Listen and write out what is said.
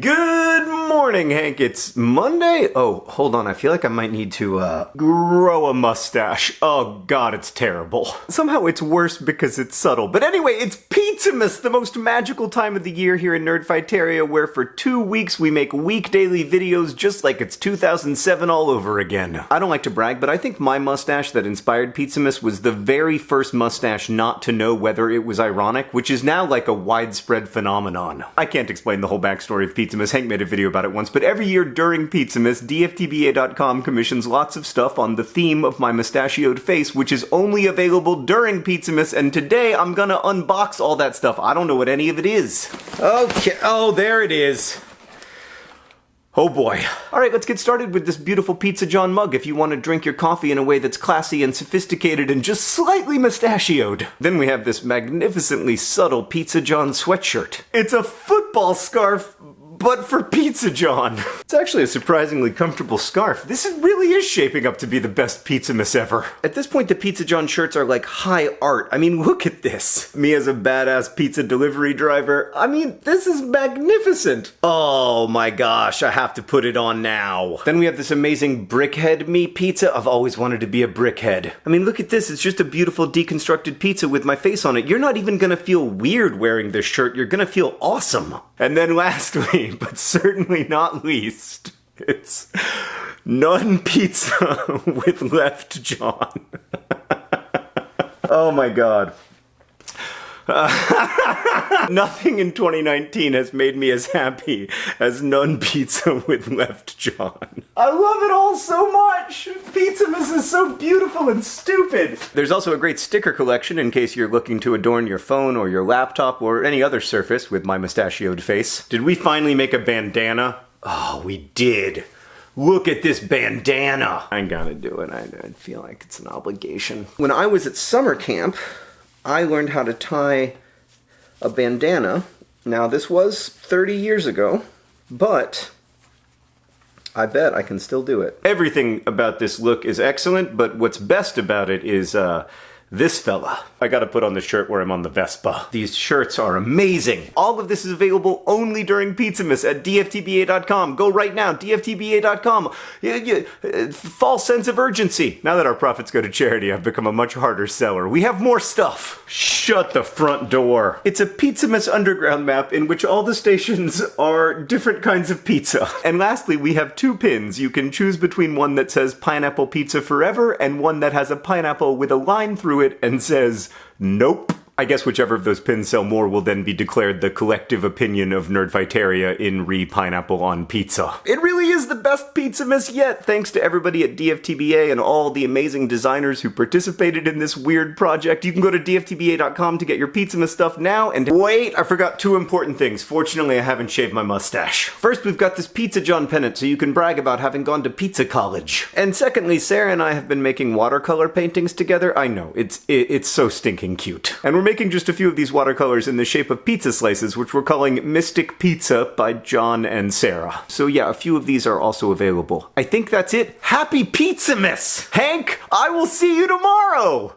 Good morning, Hank. It's Monday? Oh, hold on. I feel like I might need to, uh, grow a mustache. Oh god, it's terrible. Somehow it's worse because it's subtle. But anyway, it's Pizzamas, the most magical time of the year here in Nerdfighteria, where for two weeks we make week daily videos just like it's 2007 all over again. I don't like to brag, but I think my mustache that inspired Pizzamas was the very first mustache not to know whether it was ironic, which is now like a widespread phenomenon. I can't explain the whole backstory of Pizzamas. Hank made a video about it once, but every year during Pizzamas, DFTBA.com commissions lots of stuff on the theme of my mustachioed face, which is only available during Pizzamas, and today I'm gonna unbox all that stuff. I don't know what any of it is. Okay, oh, there it is. Oh boy. Alright, let's get started with this beautiful Pizza John mug if you want to drink your coffee in a way that's classy and sophisticated and just slightly mustachioed. Then we have this magnificently subtle Pizza John sweatshirt. It's a football scarf but for Pizza John. It's actually a surprisingly comfortable scarf. This is, really is shaping up to be the best Pizzamas ever. At this point, the Pizza John shirts are like high art. I mean, look at this. Me as a badass pizza delivery driver. I mean, this is magnificent. Oh my gosh, I have to put it on now. Then we have this amazing brickhead me pizza. I've always wanted to be a brickhead. I mean, look at this. It's just a beautiful deconstructed pizza with my face on it. You're not even gonna feel weird wearing this shirt. You're gonna feel awesome. And then lastly, but certainly not least, it's Nun Pizza with Left John. oh my god. Uh, nothing in 2019 has made me as happy as Nun Pizza with Left John. I love it all so much! So beautiful and stupid! There's also a great sticker collection in case you're looking to adorn your phone or your laptop or any other surface with my mustachioed face. Did we finally make a bandana? Oh, we did. Look at this bandana! I gotta do it. I, I feel like it's an obligation. When I was at summer camp, I learned how to tie a bandana. Now, this was 30 years ago, but I bet I can still do it. Everything about this look is excellent, but what's best about it is, uh, this fella. I gotta put on the shirt where I'm on the Vespa. These shirts are amazing. All of this is available only during Pizzamas at dftba.com. Go right now, dftba.com. Yeah, uh, false sense of urgency. Now that our profits go to charity, I've become a much harder seller. We have more stuff. Shut the front door. It's a Pizzamas underground map in which all the stations are different kinds of pizza. And lastly, we have two pins. You can choose between one that says pineapple pizza forever and one that has a pineapple with a line through it and says, nope. I guess whichever of those pins sell more will then be declared the collective opinion of Nerdfighteria in re pineapple on pizza. It really is the best pizza Pizzamas yet, thanks to everybody at DFTBA and all the amazing designers who participated in this weird project. You can go to dftba.com to get your pizza Pizzamas stuff now, and wait, I forgot two important things. Fortunately, I haven't shaved my mustache. First, we've got this Pizza John pennant so you can brag about having gone to pizza college. And secondly, Sarah and I have been making watercolor paintings together. I know, it's, it, it's so stinking cute. And we're making just a few of these watercolors in the shape of pizza slices, which we're calling Mystic Pizza by John and Sarah. So yeah, a few of these are also available. I think that's it. Happy Pizzamas! Hank, I will see you tomorrow!